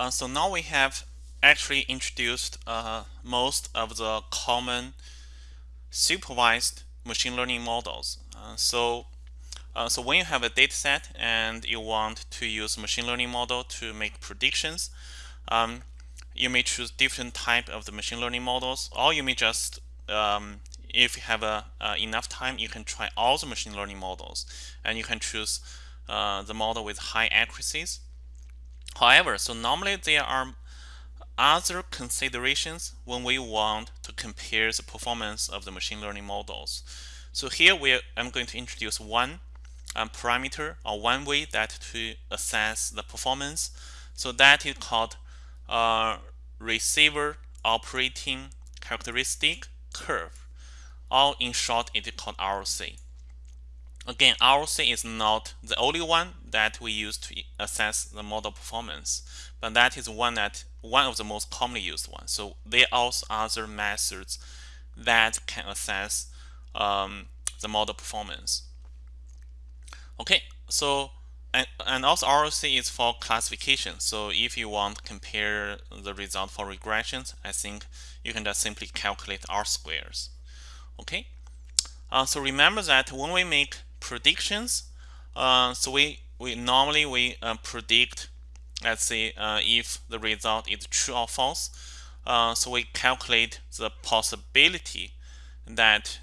Uh, so now we have actually introduced uh, most of the common supervised machine learning models. Uh, so, uh, so when you have a data set and you want to use machine learning model to make predictions, um, you may choose different type of the machine learning models, or you may just, um, if you have a, enough time, you can try all the machine learning models, and you can choose uh, the model with high accuracies. However, so normally there are other considerations when we want to compare the performance of the machine learning models. So here we are, I'm going to introduce one um, parameter or one way that to assess the performance. So that is called uh, receiver operating characteristic curve, or in short, it is called ROC. Again, ROC is not the only one that we use to assess the model performance, but that is one that one of the most commonly used ones. So there are also other methods that can assess um, the model performance. Okay, so and, and also ROC is for classification. So if you want to compare the result for regressions, I think you can just simply calculate R squares. Okay, uh, so remember that when we make predictions, uh, so we we normally we uh, predict let's say uh, if the result is true or false. So we calculate the possibility that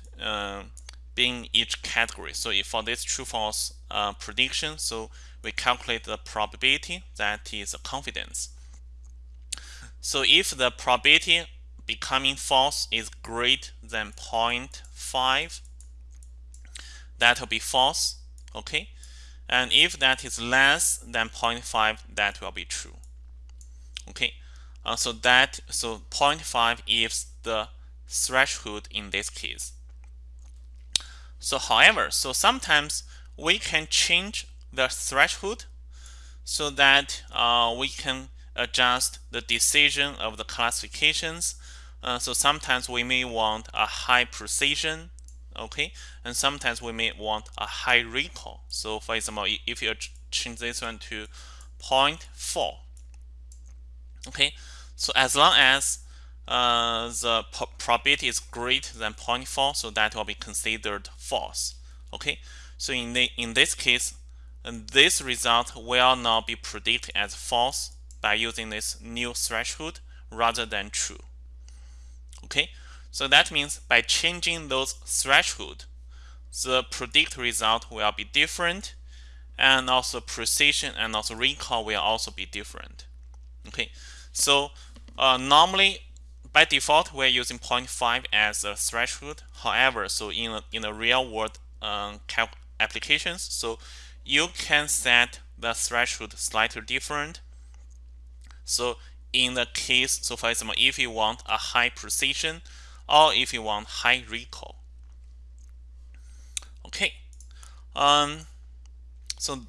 being each category. So if for this true false uh, prediction so we calculate the probability that is a confidence. So if the probability becoming false is greater than 0.5 that will be false okay? And if that is less than 0.5 that will be true okay? Uh, so that so 0.5 is the threshold in this case. So however so sometimes we can change the threshold so that uh, we can adjust the decision of the classifications. Uh, so sometimes we may want a high precision okay? And sometimes we may want a high recall. So for example if you change this one to 0.4 okay? So as long as uh, the probability is greater than 0.4 so that will be considered false okay? So in the in this case this result will now be predicted as false by using this new threshold rather than true okay so that means by changing those threshold, the predict result will be different and also precision and also recall will also be different. Okay, so uh, normally by default we're using 0.5 as a threshold. However, so in a, in the real world um, applications, so you can set the threshold slightly different. So in the case, so for example, if you want a high precision, or if you want high recall. Okay, um, so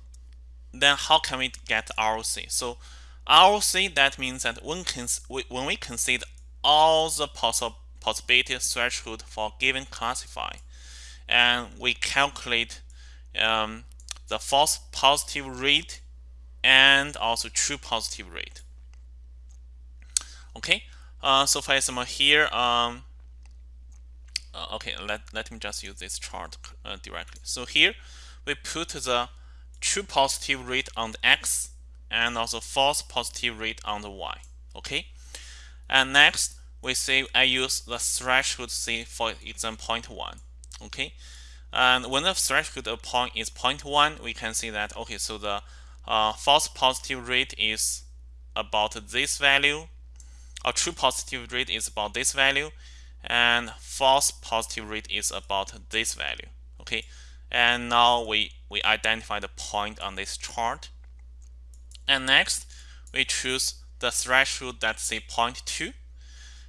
then how can we get ROC? So ROC that means that when, when we consider all the possible possibility threshold for given classify, and we calculate um, the false positive rate and also true positive rate. Okay, uh, so for example here, um, uh, okay let, let me just use this chart uh, directly. So here we put the true positive rate on the x and also false positive rate on the y okay? And next we say I use the threshold say for example 0.1 okay? And when the threshold of point is 0.1 we can see that okay so the uh, false positive rate is about this value or true positive rate is about this value and false positive rate is about this value okay? And now we we identify the point on this chart. And next we choose the threshold that say 0.2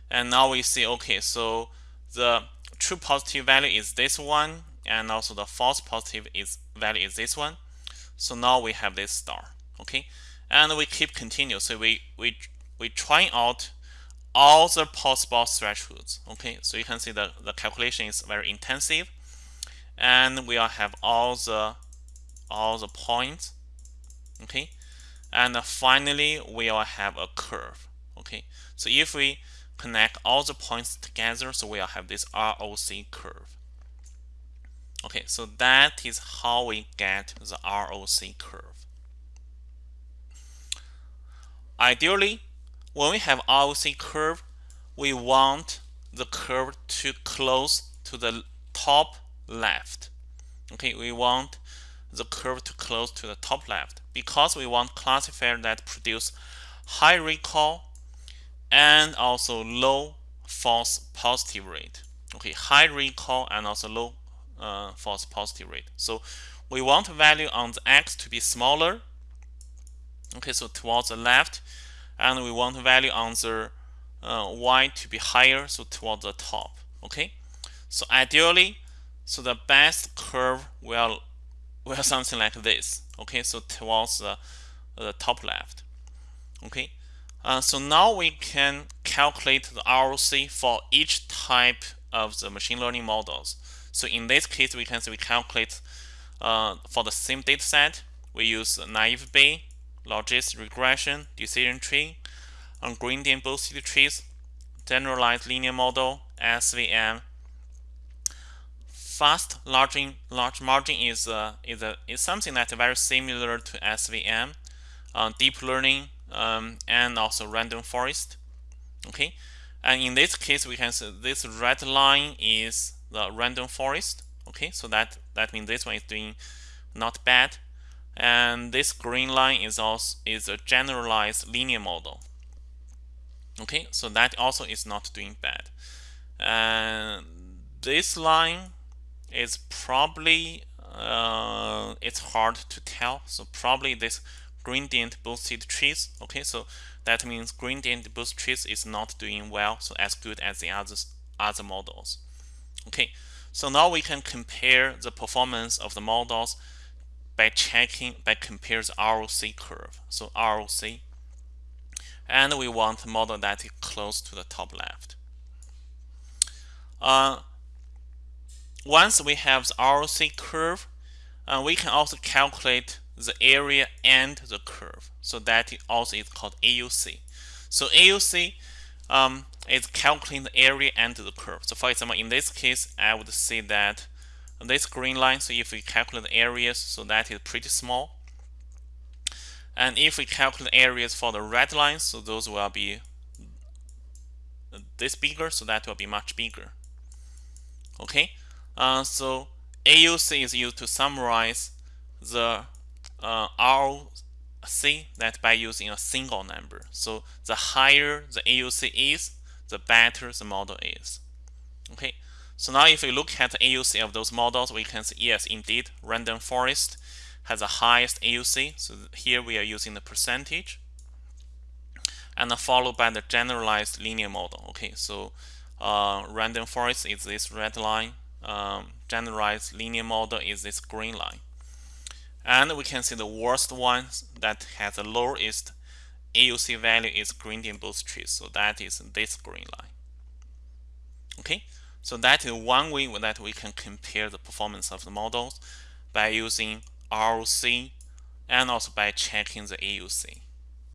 and now we see okay so the true positive value is this one and also the false positive is value is this one. So now we have this star okay? And we keep continue. So we we we try out all the possible thresholds. Okay, so you can see the, the calculation is very intensive. And we will have all the all the points. Okay. and finally we will have a curve okay so if we connect all the points together so we'll have this ROC curve okay so that is how we get the ROC curve ideally when we have ROC curve we want the curve to close to the top left. Okay we want the curve to close to the top left because we want classifier that produce high recall and also low false positive rate. Okay high recall and also low uh, false positive rate. So we want the value on the x to be smaller. Okay so towards the left and we want the value on the uh, y to be higher so towards the top okay? So ideally so the best curve will will something like this okay? So towards the, the top left okay? Uh, so now we can calculate the ROC for each type of the machine learning models. So in this case we can say we calculate uh, for the same data set we use naive Bayes logistic regression decision tree and gradient boosted trees generalized linear model SVM fast large, large margin is uh, is is something that's very similar to SVM, uh, deep learning, um, and also random forest. Okay, and in this case, we can see this red line is the random forest. Okay, so that that means this one is doing not bad, and this green line is also is a generalized linear model. Okay, so that also is not doing bad, and this line is probably uh, it's hard to tell. So probably this gradient boosted trees. Okay, so that means gradient boosted trees is not doing well, so as good as the other other models. Okay, so now we can compare the performance of the models by checking by compare the ROC curve. So ROC, and we want a model that is close to the top left. Uh, once we have the ROC curve, uh, we can also calculate the area under the curve. So that also is called AUC. So AUC um, is calculating the area under the curve. So for example, in this case, I would say that this green line, so if we calculate the areas, so that is pretty small. And if we calculate areas for the red lines, so those will be this bigger, so that will be much bigger. Okay, uh, so AUC is used to summarize the uh, ROC that by using a single number. So the higher the AUC is, the better the model is. Okay, so now if we look at the AUC of those models, we can see yes, indeed, random forest has the highest AUC. So here we are using the percentage, and followed by the generalized linear model. Okay, so uh, random forest is this red line, um, generalized linear model is this green line. And we can see the worst one that has the lowest AUC value is gradient boost trees. So that is this green line. Okay, so that is one way that we can compare the performance of the models by using ROC and also by checking the AUC.